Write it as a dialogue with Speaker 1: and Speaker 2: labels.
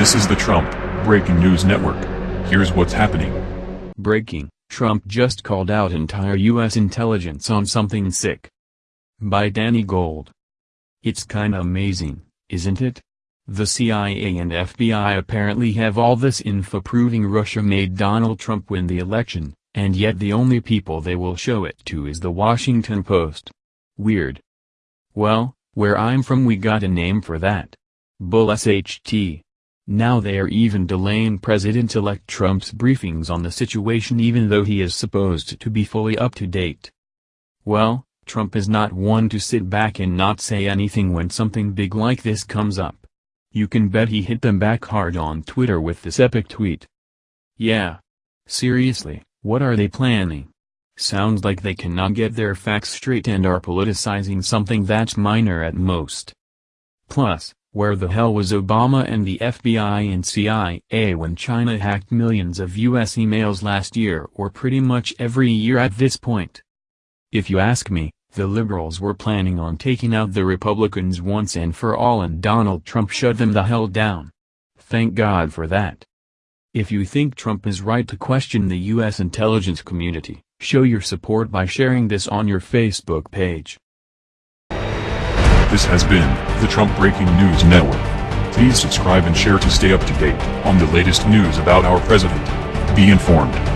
Speaker 1: This is the Trump Breaking News Network. Here's what's happening.
Speaker 2: Breaking, Trump just called out entire U.S. intelligence on something sick. By Danny Gold. It's kinda amazing, isn't it? The CIA and FBI apparently have all this info proving Russia made Donald Trump win the election, and yet the only people they will show it to is the Washington Post. Weird. Well, where I'm from we got a name for that. Bull SHT. Now they are even delaying President-elect Trump's briefings on the situation even though he is supposed to be fully up to date. Well, Trump is not one to sit back and not say anything when something big like this comes up. You can bet he hit them back hard on Twitter with this epic tweet. Yeah. Seriously, what are they planning? Sounds like they cannot get their facts straight and are politicizing something that's minor at most. Plus, where the hell was Obama and the FBI and CIA when China hacked millions of US emails last year or pretty much every year at this point? If you ask me, the liberals were planning on taking out the Republicans once and for all and Donald Trump shut them the hell down. Thank God for that. If you think Trump is right to question the U.S. intelligence community, show your support by sharing this on your Facebook page.
Speaker 1: This has been the Trump Breaking News Network. Please subscribe and share to stay up to date on the latest news about our president. Be informed.